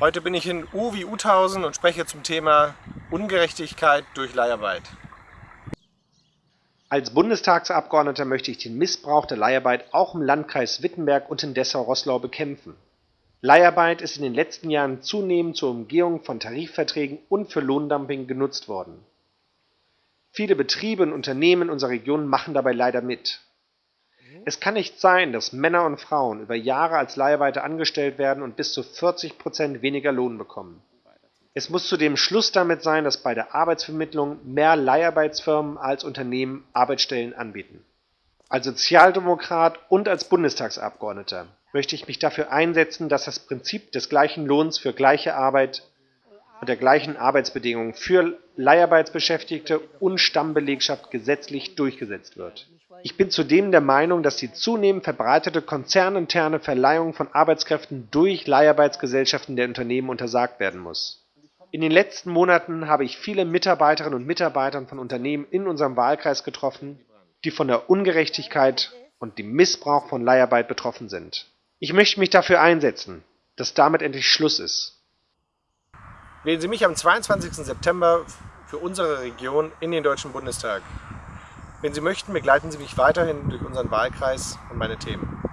Heute bin ich in U wie Uthausen und spreche zum Thema Ungerechtigkeit durch Leiharbeit. Als Bundestagsabgeordneter möchte ich den Missbrauch der Leiharbeit auch im Landkreis Wittenberg und in Dessau-Rosslau bekämpfen. Leiharbeit ist in den letzten Jahren zunehmend zur Umgehung von Tarifverträgen und für Lohndumping genutzt worden. Viele Betriebe und Unternehmen unserer Region machen dabei leider mit. Es kann nicht sein, dass Männer und Frauen über Jahre als Leiharbeiter angestellt werden und bis zu 40 Prozent weniger Lohn bekommen. Es muss zudem Schluss damit sein, dass bei der Arbeitsvermittlung mehr Leiharbeitsfirmen als Unternehmen Arbeitsstellen anbieten. Als Sozialdemokrat und als Bundestagsabgeordneter möchte ich mich dafür einsetzen, dass das Prinzip des gleichen Lohns für gleiche Arbeit und der gleichen Arbeitsbedingungen für Leiharbeitsbeschäftigte und Stammbelegschaft gesetzlich durchgesetzt wird. Ich bin zudem der Meinung, dass die zunehmend verbreitete konzerninterne Verleihung von Arbeitskräften durch Leiharbeitsgesellschaften der Unternehmen untersagt werden muss. In den letzten Monaten habe ich viele Mitarbeiterinnen und Mitarbeiter von Unternehmen in unserem Wahlkreis getroffen, die von der Ungerechtigkeit und dem Missbrauch von Leiharbeit betroffen sind. Ich möchte mich dafür einsetzen, dass damit endlich Schluss ist. Wählen Sie mich am 22. September für unsere Region in den Deutschen Bundestag. Wenn Sie möchten, begleiten Sie mich weiterhin durch unseren Wahlkreis und meine Themen.